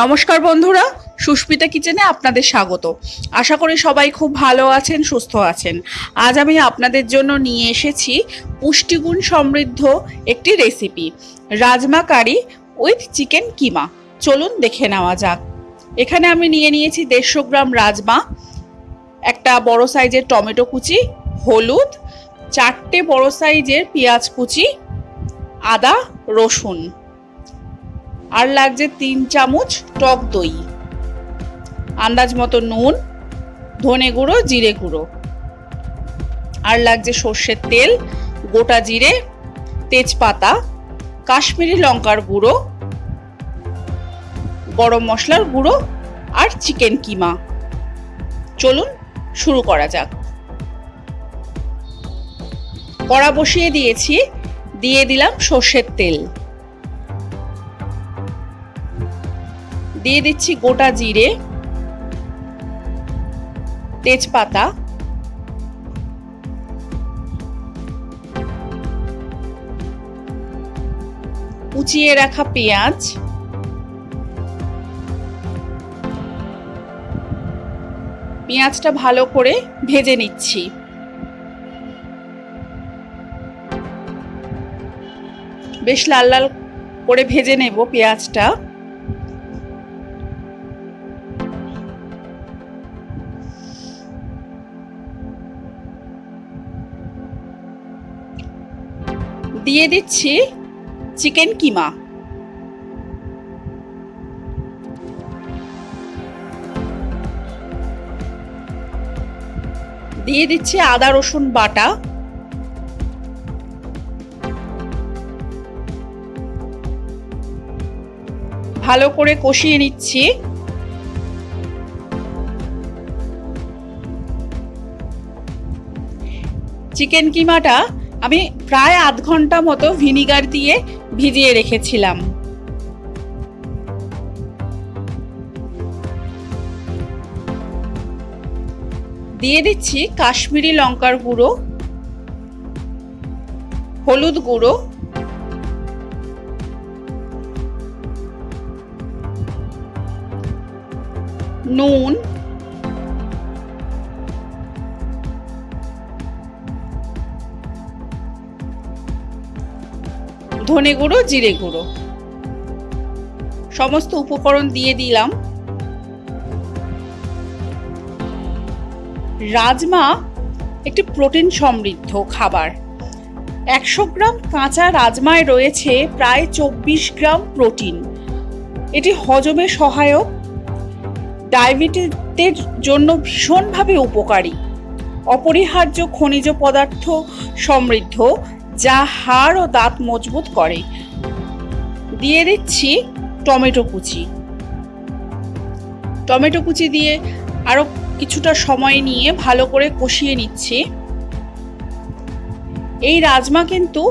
নমস্কার বন্ধুরা, সুস্মিতা কিচেনে আপনাদের স্বাগত। আশা করি সবাই খুব ভালো আছেন, সুস্থ আছেন। আজ আমি আপনাদের জন্য নিয়ে এসেছি পুষ্টিগুণ সমৃদ্ধ একটি recipe rajma curry with chicken keema. চলুন দেখে নেওয়া যাক। এখানে আমি নিয়ে নিয়েছি দেড়শো গ্রাম রাজমা, একটা বড় সাইজের টমেটো কুচি, হলুদ, চারটে বড় সাইজের পেঁয়াজ কুচি, আদা, রসুন। আর লাগছে তিন চামচ টক দই। আন্দাজ মতো নুন, ধনে গুঁড়ো, জিরে গুঁড়ো। আর লাগছে সর্ষের তেল, গোটা জিরে, তেজপাতা, কাশ্মীরি লঙ্কার গুঁড়ো, গরম মশলার গুঁড়ো আর চিকেন কিমা। চলুন শুরু করা যাক। কড়া বসিয়ে দিয়েছি, দিয়ে দিলাম সর্ষের তেল। দিয়ে দিচ্ছি গোটা জিরে, তেজপাতা, কুচিয়ে রাখা পেঁয়াজ, পেঁয়াজটা ভালো করে ভেজে নিচ্ছি। বেশ লাল লাল করে ভেজে নেব পেঁয়াজটা। দিয়ে দিচ্ছি চিকেন কিমা। দিয়ে দিচ্ছি আদা, রসুন বাটা। ভালো করে কষিয়ে নিচ্ছি। চিকেন কিমাটা আমি প্রায় আধ ঘণ্টা মতো ভিনিগার দিয়ে ভিজিয়ে রেখেছিলাম। দিয়ে দিচ্ছি কাশ্মীরি লঙ্কার গুঁড়ো, হলুদ গুঁড়ো, নুন ধনে গুঁড়ো, জিরে গুঁড়ো। সমস্ত উপকরণ দিয়ে দিলাম। রাজমা একটি প্রোটিন সমৃদ্ধ খাবার। একশো গ্রাম কাঁচা রাজমায় রয়েছে প্রায় চব্বিশ গ্রাম প্রোটিন। এটি হজমে সহায়ক। ডায়াবেটিসের জন্য ভীষণভাবে উপকারী। অপরিহার্য খনিজ পদার্থ সমৃদ্ধ। যা হাড় ও দাঁত মজবুত করে। দিয়ে দিচ্ছি টমেটো কুচি। টমেটো কুচি দিয়ে আরও কিছুটা সময় নিয়ে ভালো করে কষিয়ে নিচ্ছি। এই রাজমা কিন্তু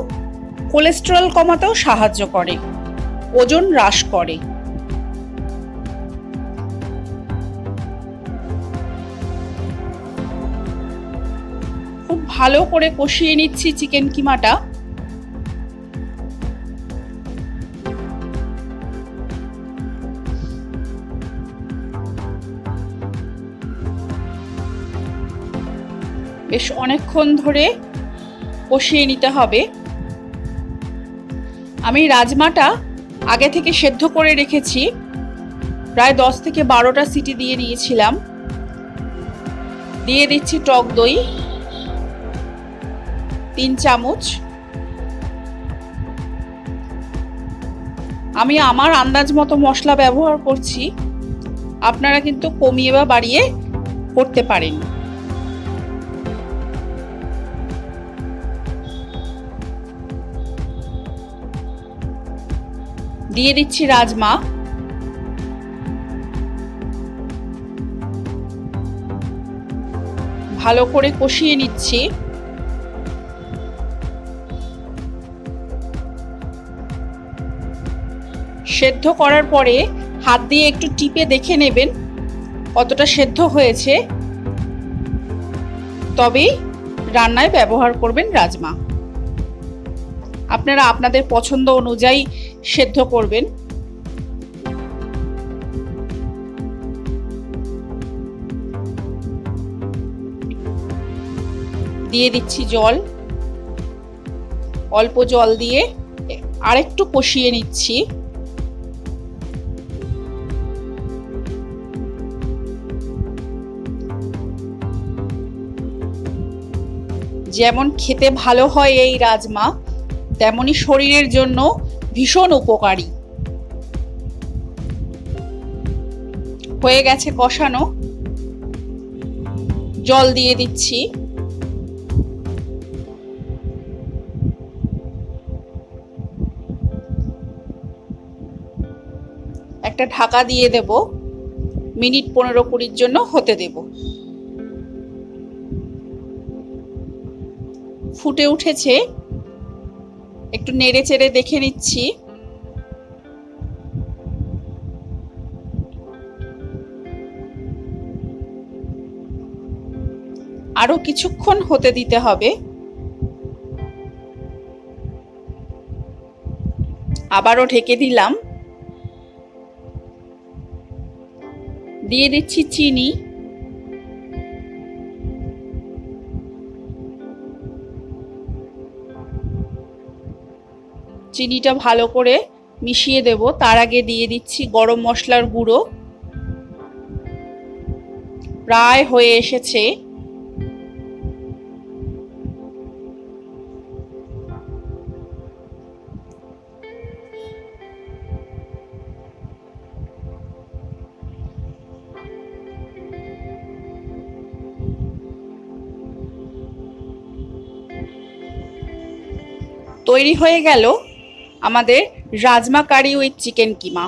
কোলেস্টেরল কমাতেও সাহায্য করে, ওজন হ্রাস করে। খুব ভালো করে কষিয়ে নিচ্ছি চিকেন কিমাটা। বেশ অনেকক্ষণ ধরে কষিয়ে নিতে হবে। আমি রাজমাটা আগে থেকে সেদ্ধ করে রেখেছি। প্রায় দশ থেকে বারোটা সিটি দিয়ে নিয়েছিলাম। দিয়ে দিচ্ছি টক দই। তিন চামচ। আমি আমার আন্দাজ মতো মশলা ব্যবহার করছি। আপনারা কিন্তু কমিয়ে বা বাড়িয়ে করতে পারেন। দিয়ে দিচ্ছি রাজমা। ভালো করে কষিয়ে নিচ্ছি। সেদ্ধ করার পরে হাত দিয়ে একটু টিপে দেখে নেবেন কতটা সেদ্ধ হয়েছে। তবেই রান্নায় ব্যবহার করবেন রাজমা। আপনারা আপনাদের পছন্দ অনুযায়ী সেদ্ধ করবেন। দিয়ে দিচ্ছি জল। অল্প জল দিয়ে আরেকটু কষিয়ে নিচ্ছি। যেমন খেতে ভালো হয় এই রাজমা তেমনই শরীরের জন্য ভীষণ উপকারী। হয়ে গেছে কষানো। জল দিয়ে দিচ্ছি। একটা ঢাকা দিয়ে দেব। মিনিট পনেরো কুড়ির জন্য হতে দেব। ফুটে উঠেছে। একটু নেড়ে চেড়ে দেখে নিচ্ছি। আরও কিছুক্ষণ হতে দিতে হবে। আবারও ঢেকে দিলাম। দিয়ে দিচ্ছি চিনি। চিনিটা ভালো করে মিশিয়ে দেব। তার আগে দিয়ে দিচ্ছি গরম মশলার গুঁড়ো। প্রায় হয়ে এসেছে। তৈরি হয়ে গেল। আমাদের rajma curry with chicken keema.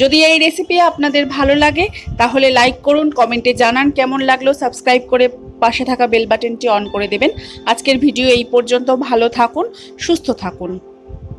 যদি এই রেসিপি আপনাদের ভালো লাগে, তাহলে লাইক করুন কমেন্টে জানান কেমন লাগল সাবস্ক্রাইব করে পাশে থাকা বেল বাটনটি অন করে দেবেন। আজকের ভিডিও এই পর্যন্ত, ভালো থাকুন, সুস্থ থাকুন।